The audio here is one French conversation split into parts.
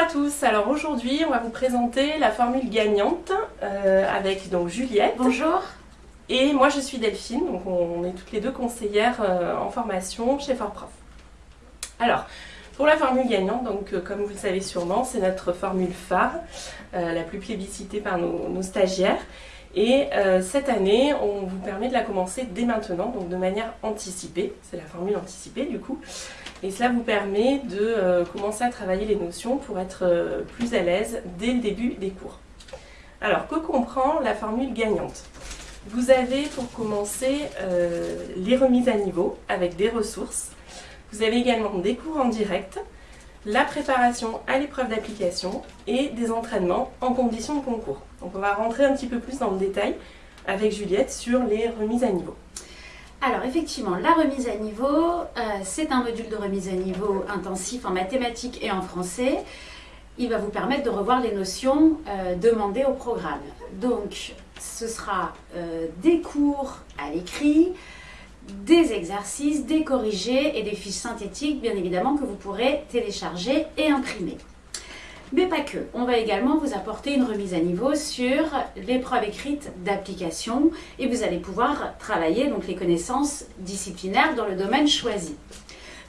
à tous, alors aujourd'hui on va vous présenter la formule gagnante euh, avec donc Juliette. Bonjour. Et moi je suis Delphine, donc on est toutes les deux conseillères euh, en formation chez Fortprof. Alors, pour la formule gagnante, donc euh, comme vous le savez sûrement, c'est notre formule phare, la plus plébiscitée par nos, stagiaires. Et cette année, on vous permet de la commencer dès maintenant, donc de manière anticipée. C'est la formule anticipée du coup. Et cela vous permet de euh, commencer à travailler les notions pour être euh, plus à l'aise dès le début des cours. Alors, que comprend la formule gagnante? Vous avez pour commencer euh, les remises à niveau avec des ressources. Vous avez également des cours en direct, la préparation à l'épreuve d'application et des entraînements en conditions de concours. Donc on va rentrer un petit peu plus dans le détail avec Juliette sur les remises à niveau. Alors effectivement, la remise à niveau, euh, c'est un module de remise à niveau intensif en mathématiques et en français. Il va vous permettre de revoir les notions euh, demandées au programme. Donc ce sera euh, des cours à l'écrit, des exercices, des corrigés et des fiches synthétiques bien évidemment que vous pourrez télécharger et imprimer. Mais pas que. On va également vous apporter une remise à niveau sur l'épreuve écrite d'application et vous allez pouvoir travailler donc les connaissances disciplinaires dans le domaine choisi.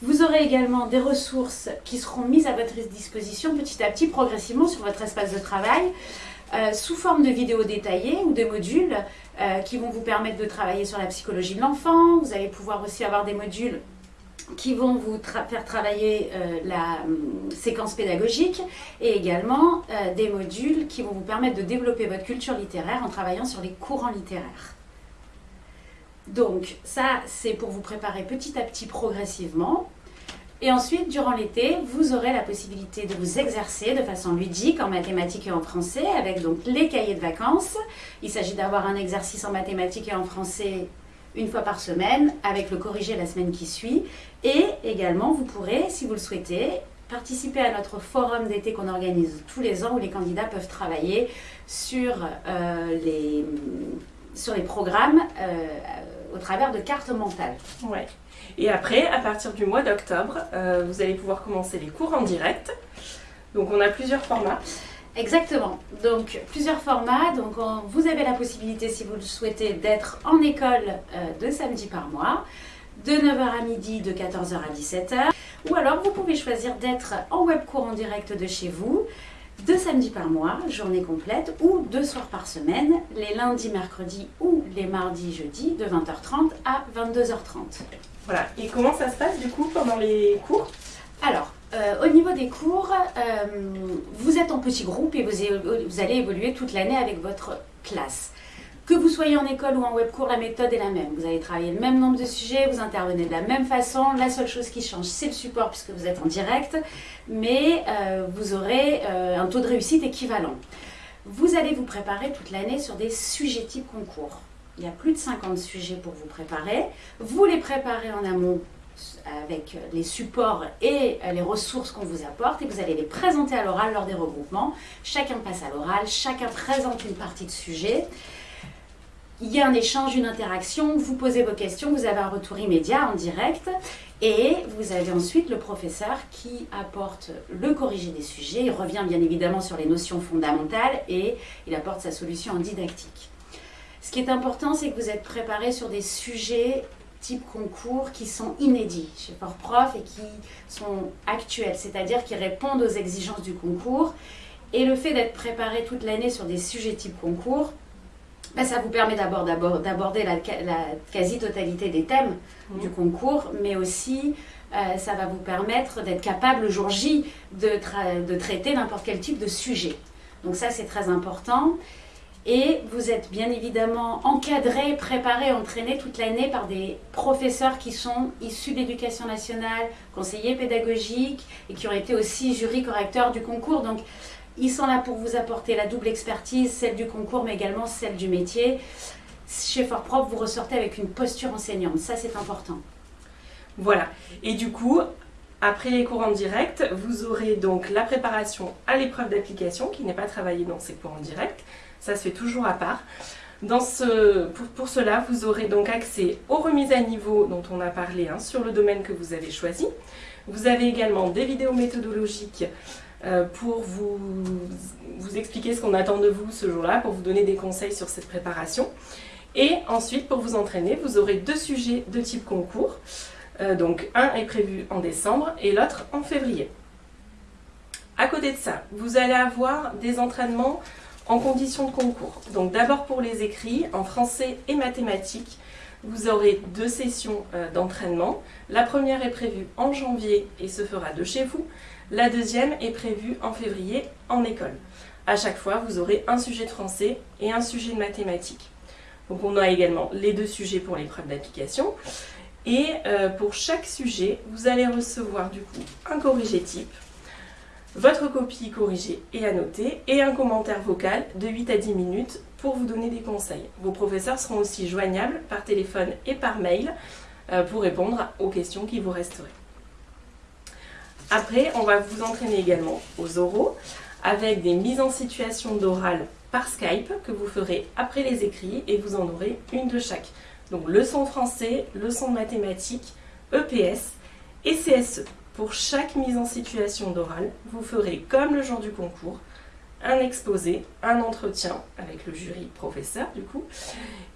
Vous aurez également des ressources qui seront mises à votre disposition petit à petit, progressivement sur votre espace de travail, euh, sous forme de vidéos détaillées ou de modules euh, qui vont vous permettre de travailler sur la psychologie de l'enfant. Vous allez pouvoir aussi avoir des modules qui vont vous faire travailler euh, la hum, séquence pédagogique et également euh, des modules qui vont vous permettre de développer votre culture littéraire en travaillant sur les courants littéraires. Donc ça, c'est pour vous préparer petit à petit progressivement. Et ensuite, durant l'été, vous aurez la possibilité de vous exercer de façon ludique en mathématiques et en français avec donc les cahiers de vacances. Il s'agit d'avoir un exercice en mathématiques et en français une fois par semaine avec le corrigé la semaine qui suit. Et également, vous pourrez, si vous le souhaitez, participer à notre forum d'été qu'on organise tous les ans où les candidats peuvent travailler sur, euh, les, sur les programmes euh, au travers de cartes mentales. Ouais. Et après, à partir du mois d'octobre, euh, vous allez pouvoir commencer les cours en direct. Donc on a plusieurs formats. Exactement. Donc plusieurs formats. Donc vous avez la possibilité, si vous le souhaitez, d'être en école euh, deux samedis par mois, de 9h à midi, de 14h à 17h. Ou alors vous pouvez choisir d'être en web cours en direct de chez vous, deux samedis par mois, journée complète, ou deux soirs par semaine, les lundis, mercredis ou les mardis, jeudis, de 20h30 à 22h30. Voilà. Et comment ça se passe du coup pendant les cours? Alors, euh, au niveau des cours, euh, vous êtes en petit groupe et vous, allez évoluer toute l'année avec votre classe. Que vous soyez en école ou en web cours, la méthode est la même. Vous allez travailler le même nombre de sujets, vous intervenez de la même façon. La seule chose qui change, c'est le support puisque vous êtes en direct, mais euh, vous aurez un taux de réussite équivalent. Vous allez vous préparer toute l'année sur des sujets type concours. Il y a plus de 50 sujets pour vous préparer. Vous les préparez en amont avec les supports et les ressources qu'on vous apporte et vous allez les présenter à l'oral lors des regroupements. Chacun passe à l'oral, chacun présente une partie de sujet. Il y a un échange, une interaction, vous posez vos questions, vous avez un retour immédiat en direct et vous avez ensuite le professeur qui apporte le corrigé des sujets, il revient bien évidemment sur les notions fondamentales et il apporte sa solution en didactique. Ce qui est important, c'est que vous êtes préparé sur des sujets type concours qui sont inédits chez Fort-Prof et qui sont actuels, c'est-à-dire qui répondent aux exigences du concours. Et le fait d'être préparé toute l'année sur des sujets type concours, ben, ça vous permet d'abord d'aborder la, quasi-totalité des thèmes mmh. du concours, mais aussi euh, ça va vous permettre d'être capable le jour J de, de traiter n'importe quel type de sujet. Donc ça c'est très important. Et vous êtes bien évidemment encadré, préparé, entraîné toute l'année par des professeurs qui sont issus de l'éducation nationale, conseillers pédagogiques et qui ont été aussi jury correcteurs du concours. Donc ils sont là pour vous apporter la double expertise, celle du concours mais également celle du métier. Chez Fort vous ressortez avec une posture enseignante, ça c'est important. Voilà, et du coup, après les cours en direct, vous aurez donc la préparation à l'épreuve d'application qui n'est pas travaillée dans ces cours en direct. Ça se fait toujours à part. Pour, cela, vous aurez donc accès aux remises à niveau dont on a parlé hein, sur le domaine que vous avez choisi. Vous avez également des vidéos méthodologiques euh, pour vous, vous expliquer ce qu'on attend de vous ce jour-là, pour vous donner des conseils sur cette préparation. Et ensuite, pour vous entraîner, vous aurez deux sujets de type concours. Euh, donc un est prévu en décembre et l'autre en février. À côté de ça, vous allez avoir des entraînements en conditions de concours. Donc d'abord pour les écrits, en français et mathématiques, vous aurez deux sessions euh, d'entraînement. La première est prévue en janvier et se fera de chez vous. La deuxième est prévue en février en école. À chaque fois, vous aurez un sujet de français et un sujet de mathématiques. Donc on a également les deux sujets pour l'épreuve d'application. Et euh, pour chaque sujet, vous allez recevoir du coup un corrigé type, votre copie corrigée et annotée, et un commentaire vocal de 8 à 10 minutes pour vous donner des conseils. Vos professeurs seront aussi joignables par téléphone et par mail euh, pour répondre aux questions qui vous resteraient. Après, on va vous entraîner également aux oraux avec des mises en situation d'oral par Skype que vous ferez après les écrits et vous en aurez une de chaque. Donc leçon français, leçon de mathématiques, EPS et CSE. Pour chaque mise en situation d'oral, vous ferez comme le jour du concours, un exposé, un entretien avec le jury professeur du coup,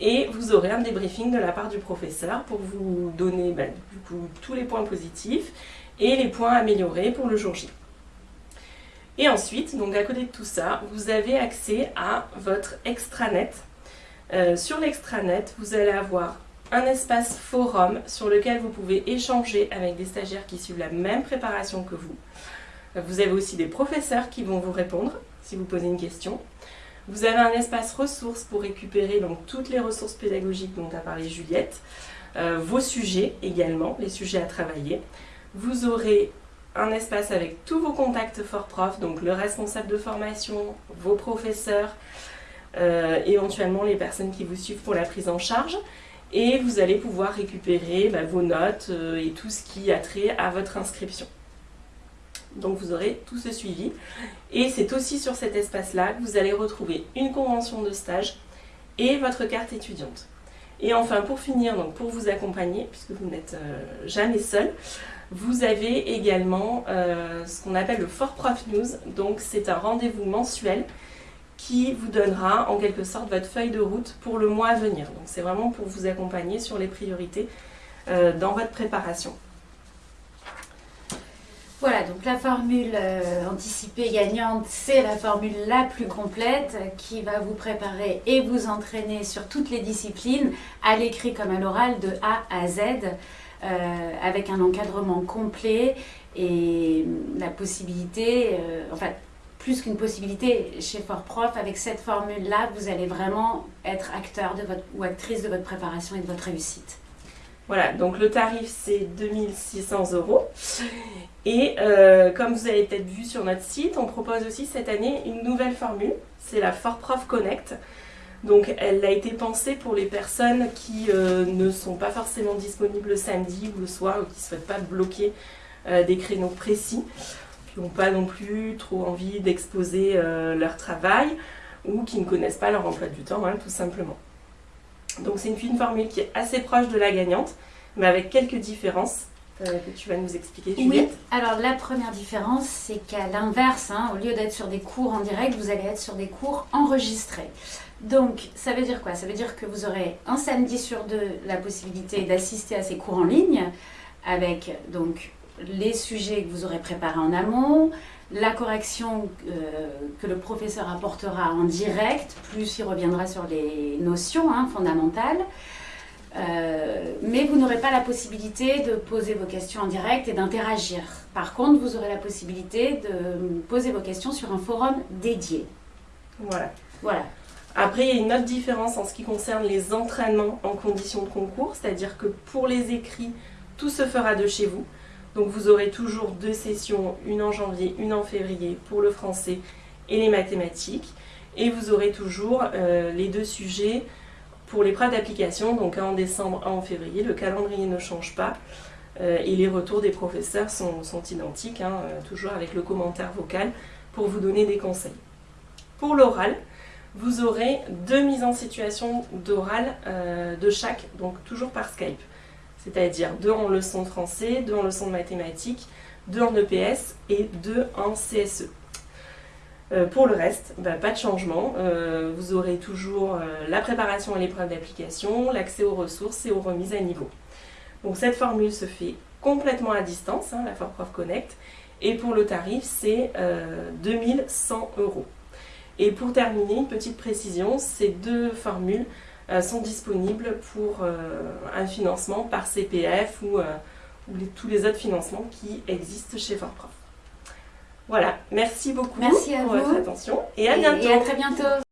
et vous aurez un débriefing de la part du professeur pour vous donner bah, du coup tous les points positifs et les points améliorés pour le jour J. Et ensuite, donc à côté de tout ça, vous avez accès à votre extranet. Euh, sur l'extranet, vous allez avoir un espace forum sur lequel vous pouvez échanger avec des stagiaires qui suivent la même préparation que vous. Vous avez aussi des professeurs qui vont vous répondre si vous posez une question. Vous avez un espace ressources pour récupérer donc, toutes les ressources pédagogiques dont a parlé Juliette, euh, vos sujets également, les sujets à travailler. Vous aurez un espace avec tous vos contacts fort prof, donc le responsable de formation, vos professeurs, euh, éventuellement les personnes qui vous suivent pour la prise en charge. Et vous allez pouvoir récupérer bah, vos notes euh, et tout ce qui a trait à votre inscription. Donc vous aurez tout ce suivi. Et c'est aussi sur cet espace-là que vous allez retrouver une convention de stage et votre carte étudiante. Et enfin, pour finir, donc pour vous accompagner, puisque vous n'êtes euh, jamais seul, vous avez également euh, ce qu'on appelle le Fort Prof News. Donc c'est un rendez-vous mensuel qui vous donnera en quelque sorte votre feuille de route pour le mois à venir. Donc c'est vraiment pour vous accompagner sur les priorités euh, dans votre préparation. Voilà, donc la formule euh, anticipée gagnante, c'est la formule la plus complète qui va vous préparer et vous entraîner sur toutes les disciplines, à l'écrit comme à l'oral, de A à Z. Euh, avec un encadrement complet et la possibilité, euh, enfin plus qu'une possibilité chez Fort Prof, avec cette formule-là, vous allez vraiment être acteur ou actrice de votre préparation et de votre réussite. Voilà, donc le tarif c'est 2600 euros. Et euh, comme vous avez peut-être vu sur notre site, on propose aussi cette année une nouvelle formule, c'est la Fort Prof Connect. Donc elle a été pensée pour les personnes qui euh, ne sont pas forcément disponibles le samedi ou le soir ou qui ne souhaitent pas bloquer euh, des créneaux précis, qui n'ont pas non plus trop envie d'exposer euh, leur travail ou qui ne connaissent pas leur emploi du temps, hein, tout simplement. Donc c'est une, formule qui est assez proche de la gagnante, mais avec quelques différences que tu vas nous expliquer, Juliette. Oui, alors la première différence, c'est qu'à l'inverse, hein, au lieu d'être sur des cours en direct, vous allez être sur des cours enregistrés. Donc, ça veut dire quoi? Ça veut dire que vous aurez un samedi sur deux la possibilité d'assister à ces cours en ligne avec donc les sujets que vous aurez préparés en amont, la correction euh, que le professeur apportera en direct, plus il reviendra sur les notions hein, fondamentales. Euh, mais vous n'aurez pas la possibilité de poser vos questions en direct et d'interagir. Par contre, vous aurez la possibilité de poser vos questions sur un forum dédié. Voilà. Voilà. Après, il y a une autre différence en ce qui concerne les entraînements en conditions de concours, c'est-à-dire que pour les écrits, tout se fera de chez vous. Donc vous aurez toujours deux sessions, une en janvier, une en février pour le français et les mathématiques. Et vous aurez toujours euh, les deux sujets pour l'épreuve d'application, donc un en décembre, un en février. Le calendrier ne change pas. Euh, et les retours des professeurs sont, identiques, hein, euh, toujours avec le commentaire vocal pour vous donner des conseils. Pour l'oral, vous aurez deux mises en situation d'oral de chaque, donc toujours par Skype. C'est-à-dire deux en leçon de français, deux en leçon de mathématiques, deux en EPS et deux en CSE. Euh, pour le reste, bah, pas de changement. Euh, vous aurez toujours la préparation à l'épreuve d'application, l'accès aux ressources et aux remises à niveau. Donc cette formule se fait complètement à distance, hein, la ForProf Connect, et pour le tarif, c'est 2100 euros. Et pour terminer, une petite précision, ces deux formules sont disponibles pour un financement par CPF ou ou tous les autres financements qui existent chez ForProf. Voilà, merci beaucoup merci pour votre attention et à Et à très bientôt.